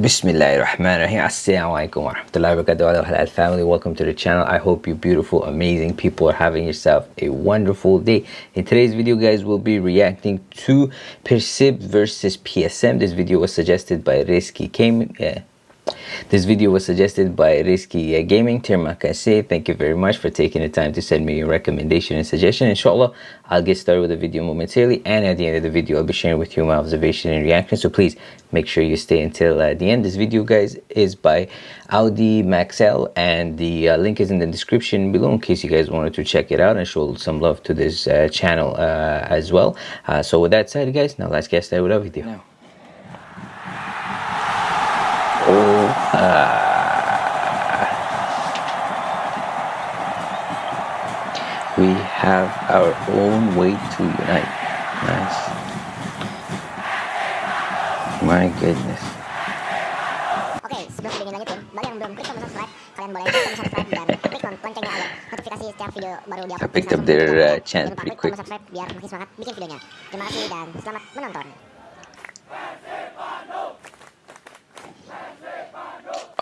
Bismillahirrahmanirrahim. Assalamu alaikum wa rahmatullahi wa barakatuh. Halal family, welcome to the channel. I hope you beautiful, amazing people are having yourself a wonderful day. In today's video, guys, we'll be reacting to Persib versus PSM. This video was suggested by Came. Yeah, this video was suggested by Risky Gaming. Gaming. Termakase, thank you very much for taking the time to send me your recommendation and suggestion. Inshallah, I'll get started with the video momentarily. And at the end of the video, I'll be sharing with you my observation and reaction. So please make sure you stay until uh, the end. This video, guys, is by Audi Maxell. And the uh, link is in the description below in case you guys wanted to check it out and show some love to this uh, channel uh, as well. Uh, so with that said, guys, now let's get started with our video. We have our own way to unite. Nice. My goodness. Oke, sebelum videonya lanjutin, bagi yang belum klik tombol subscribe, kalian boleh klik tombol subscribe dan klik loncengnya agar notifikasi setiap video baru di I picked up their uh, chant Jangan lupa pretty klik quick. tombol subscribe biar makin semangat bikin videonya. Terima kasih dan selamat menonton.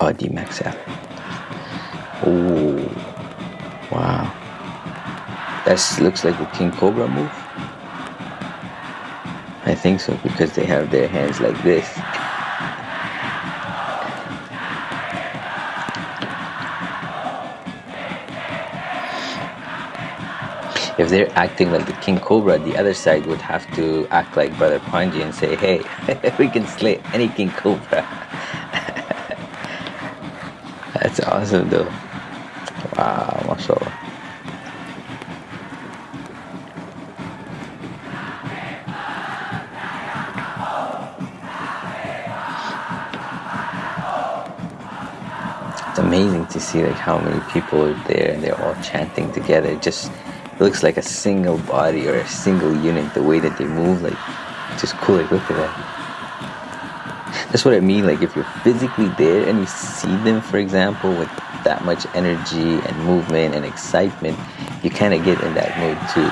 Audi Max F. Oh, wow. That looks like a King Cobra move. I think so because they have their hands like this. If they're acting like the King Cobra, the other side would have to act like Brother Panji and say, hey, we can slay any King Cobra. That's awesome though. Wow, mashallah. It's amazing to see like how many people are there and they're all chanting together. It just looks like a single body or a single unit the way that they move like just cool like look at that that's what I mean. Like if you're physically there and you see them, for example, with that much energy and movement and excitement, you kind of get in that mood too.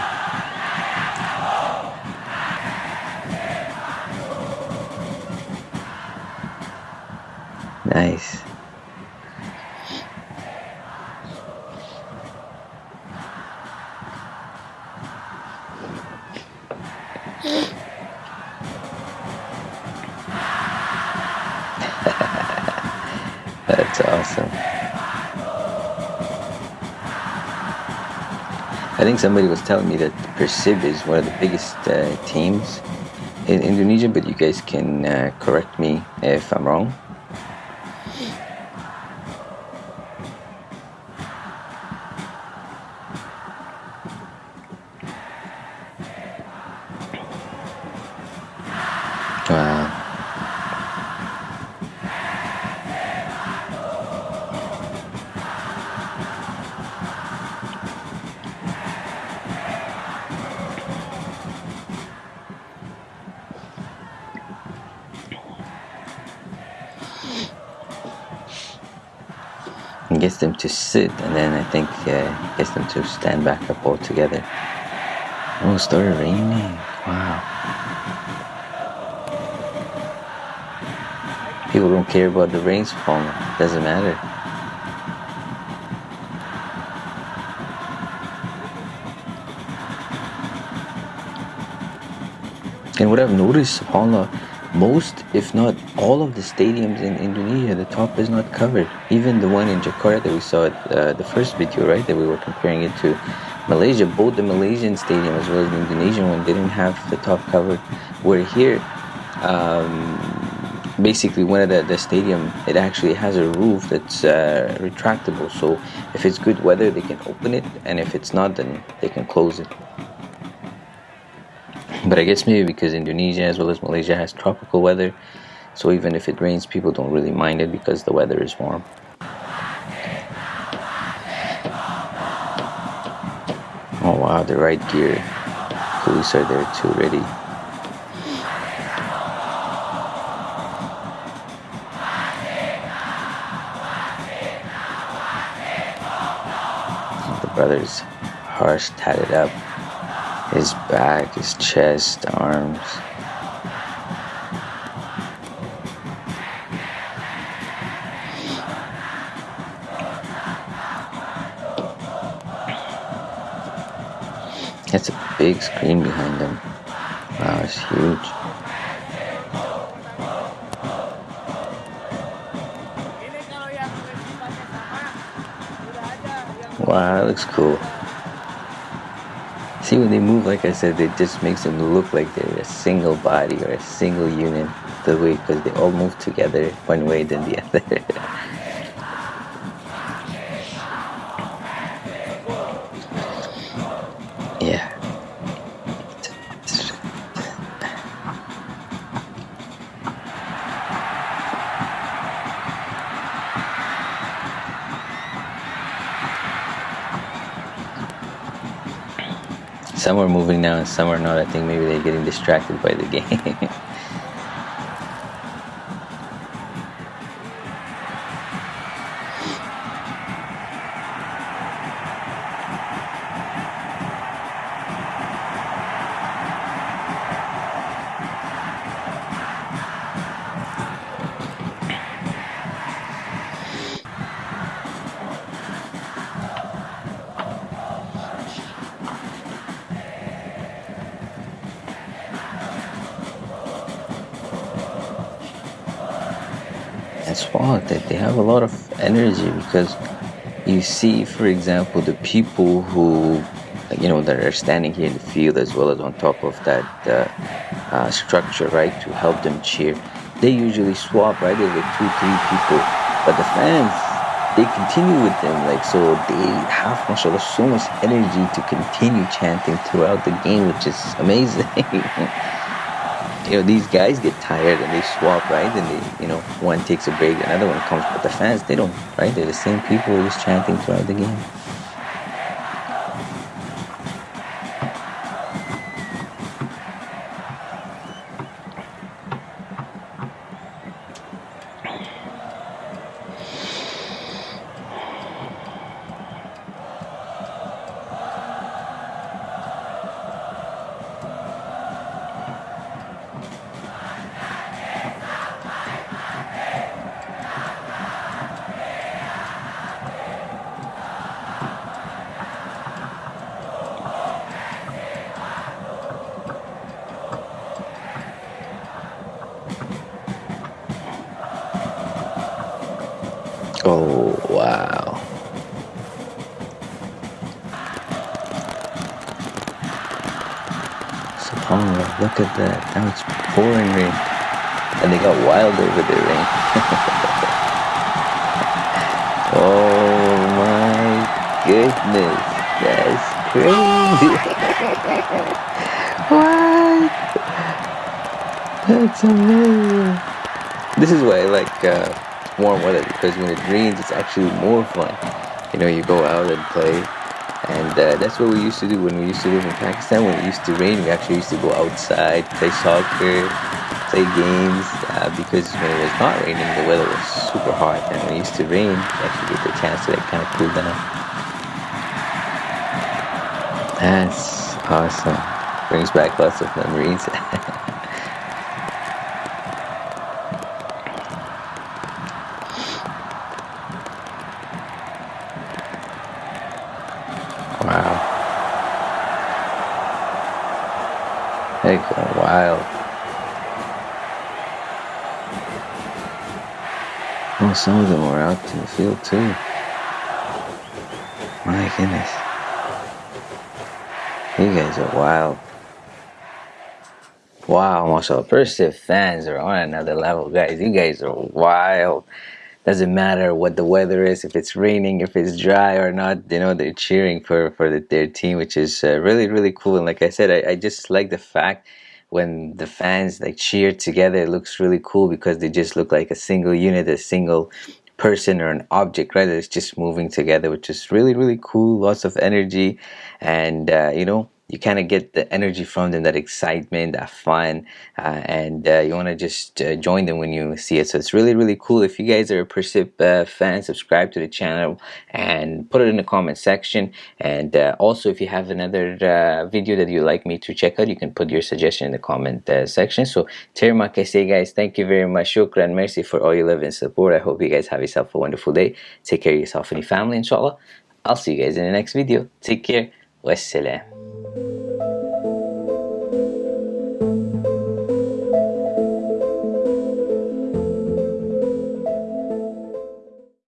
That's awesome. I think somebody was telling me that Persib is one of the biggest uh, teams in Indonesia, but you guys can uh, correct me if I'm wrong. And gets them to sit, and then I think uh, gets them to stand back up all together. Oh, it started raining. Wow. People don't care about the rains falling. Doesn't matter. And what I've noticed, subhanAllah, most, if not all of the stadiums in Indonesia, the top is not covered. Even the one in Jakarta that we saw at uh, the first video, right, that we were comparing it to Malaysia, both the Malaysian stadium as well as the Indonesian one didn't have the top covered. Where here, um, basically one of the, the stadium, it actually has a roof that's uh, retractable. So if it's good weather, they can open it, and if it's not, then they can close it. But I guess maybe because Indonesia as well as Malaysia has tropical weather, so even if it rains, people don't really mind it because the weather is warm. Oh wow, the right gear. Police are there too, ready. The brother's harsh tatted up his back, his chest, arms. That's a big screen behind him. Wow, it's huge. Wow, that looks cool. See, when they move, like I said, it just makes them look like they're a single body or a single unit. The way, because they all move together one way than the other. Some are moving now and some are not. I think maybe they're getting distracted by the game. Wild that they have a lot of energy because you see, for example, the people who, you know, that are standing here in the field as well as on top of that uh, uh, structure, right, to help them cheer. They usually swap, right? There's like two, three people, but the fans, they continue with them, like so they have, mashallah, so much energy to continue chanting throughout the game, which is amazing. You know these guys get tired and they swap right? And they you know one takes a break another one comes but the fans. They don't right? They're the same people just chanting throughout the game Oh, wow. Look at that. Now it's pouring rain. And they got wild over there, rain. oh my goodness. That's crazy. what? That's amazing. This is why I like uh, warm weather because when it rains it's actually more fun. You know you go out and play and uh, that's what we used to do when we used to live in Pakistan. When it used to rain we actually used to go outside play soccer play games uh, because when it was not raining the weather was super hot and when it used to rain you actually get the chance to like kind of cool down. That's awesome. Brings back lots of memories Wow. They go wild. Some of them were out in the field too. My goodness. You guys are wild. Wow, mashallah. Persib fans are on another level, guys. You guys are wild doesn't matter what the weather is if it's raining if it's dry or not you know they're cheering for for the, their team which is uh, really really cool and like i said I, I just like the fact when the fans like cheer together it looks really cool because they just look like a single unit a single person or an object right? It's just moving together which is really really cool lots of energy. And uh, you know you kind of get the energy from them, that excitement, that fun, uh, and uh, you want to just uh, join them when you see it. So it's really, really cool. If you guys are a Persib uh, fan, subscribe to the channel and put it in the comment section. And uh, also, if you have another uh, video that you'd like me to check out, you can put your suggestion in the comment section. So, terima kasih, guys. Thank you very much. Shukran. Mercy for all your love and support. I hope you guys have yourself a wonderful day. Take care of yourself and your family, inshallah. I'll see you guys in the next video. Take care. Wassalam.